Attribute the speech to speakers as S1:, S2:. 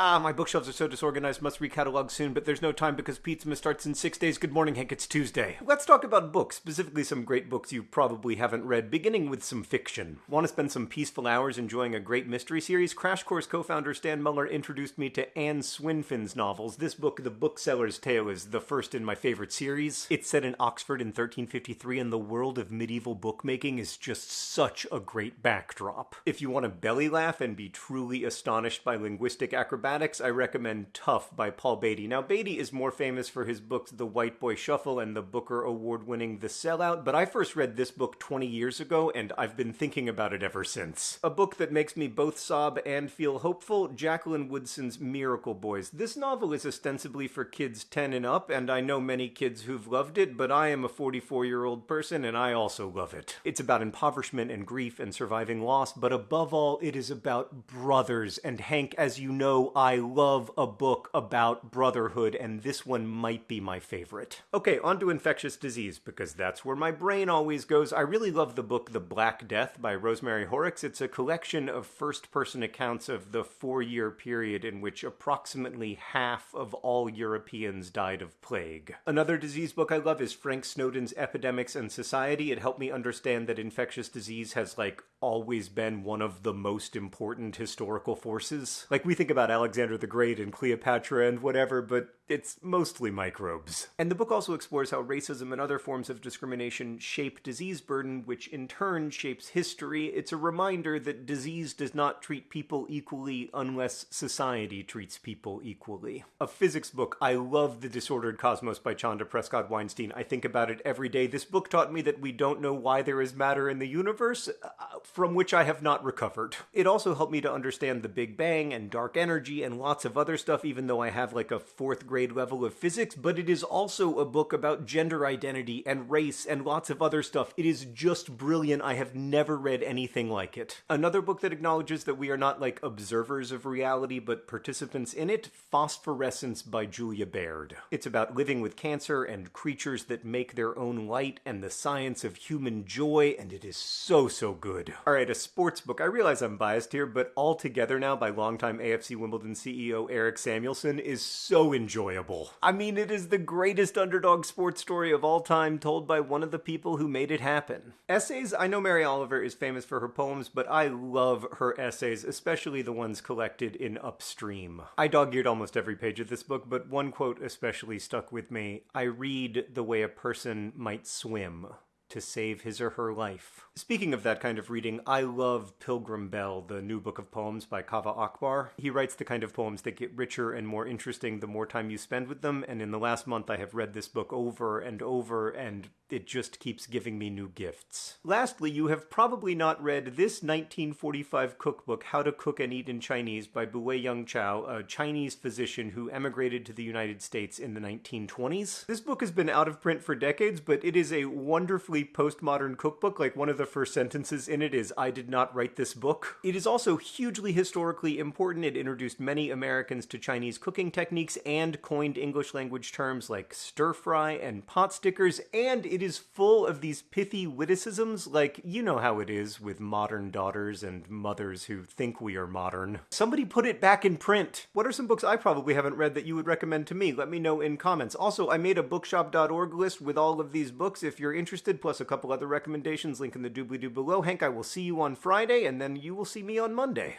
S1: Ah, my bookshelves are so disorganized, must recatalog soon, but there's no time because Pizzamas starts in six days. Good morning, Hank, it's Tuesday. Let's talk about books, specifically some great books you probably haven't read, beginning with some fiction. Want to spend some peaceful hours enjoying a great mystery series? Crash Course co founder Stan Muller introduced me to Ann Swinfen's novels. This book, The Bookseller's Tale, is the first in my favorite series. It's set in Oxford in 1353, and the world of medieval bookmaking is just such a great backdrop. If you want to belly laugh and be truly astonished by linguistic acrobatics, I recommend Tuff by Paul Beatty. Now, Beatty is more famous for his books The White Boy Shuffle and the Booker Award winning The Sellout, but I first read this book 20 years ago and I've been thinking about it ever since. A book that makes me both sob and feel hopeful Jacqueline Woodson's Miracle Boys. This novel is ostensibly for kids 10 and up, and I know many kids who've loved it, but I am a 44 year old person and I also love it. It's about impoverishment and grief and surviving loss, but above all, it is about brothers. And Hank, as you know, I love a book about brotherhood, and this one might be my favorite. Okay, on to infectious disease, because that's where my brain always goes. I really love the book The Black Death by Rosemary Horrox. It's a collection of first person accounts of the four year period in which approximately half of all Europeans died of plague. Another disease book I love is Frank Snowden's Epidemics and Society. It helped me understand that infectious disease has, like, always been one of the most important historical forces. Like, we think about Alexander the Great and Cleopatra and whatever, but it's mostly microbes. And the book also explores how racism and other forms of discrimination shape disease burden, which in turn shapes history. It's a reminder that disease does not treat people equally unless society treats people equally. A physics book, I love The Disordered Cosmos by Chanda Prescod Weinstein. I think about it every day. This book taught me that we don't know why there is matter in the universe, uh, from which I have not recovered. It also helped me to understand the Big Bang and dark energy and lots of other stuff, even though I have like a fourth grade grade level of physics, but it is also a book about gender identity and race and lots of other stuff. It is just brilliant. I have never read anything like it. Another book that acknowledges that we are not like observers of reality, but participants in it Phosphorescence by Julia Baird. It's about living with cancer and creatures that make their own light and the science of human joy, and it is so, so good. All right, a sports book. I realize I'm biased here, but All Together Now by longtime AFC Wimbledon CEO Erik Samuelson is so enjoyable. I mean, it is the greatest underdog sports story of all time told by one of the people who made it happen. Essays, I know Mary Oliver is famous for her poems, but I love her essays, especially the ones collected in Upstream. I dog eared almost every page of this book, but one quote especially stuck with me. I read the way a person might swim to save his or her life. Speaking of that kind of reading, I love Pilgrim Bell, the new book of poems by Kaveh Akbar. He writes the kind of poems that get richer and more interesting the more time you spend with them, and in the last month I have read this book over and over, and it just keeps giving me new gifts. Lastly, you have probably not read this 1945 cookbook, How to Cook and Eat in Chinese, by Buwei-Yang Chao, a Chinese physician who emigrated to the United States in the 1920s. This book has been out of print for decades, but it is a wonderfully postmodern cookbook. Like one of the first sentences in it is, I did not write this book. It is also hugely historically important. It introduced many Americans to Chinese cooking techniques and coined English language terms like stir fry and pot stickers, and it is full of these pithy witticisms, like you know how it is with modern daughters and mothers who think we are modern. Somebody put it back in print. What are some books I probably haven't read that you would recommend to me? Let me know in comments. Also, I made a bookshop.org list with all of these books if you're interested plus a couple other recommendations. Link in the doobly doo below. Hank, I will see you on Friday, and then you will see me on Monday.